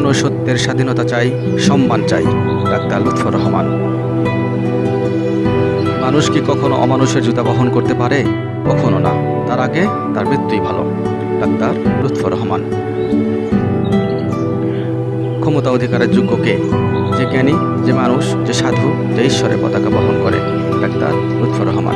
মনুষ্যত্বের স্বাধীনতা চাই, সম্মান চাই, ডাক্তার লুৎফর রহমান। মানুষ কি কখনো অমানুষের জুতা বহন করতে পারে? কখনো না। তার আগে তার মৃত্যুই ভালো, ডাক্তার লুৎফর রহমান। ক্ষমতা অধিকারের যোগ্য কে? যে জ্ঞানী, যে মানুষ, যে সাধু, যে ঈশ্বরের পতাকা বহন করে, ডাক্তার লুৎফর রহমান।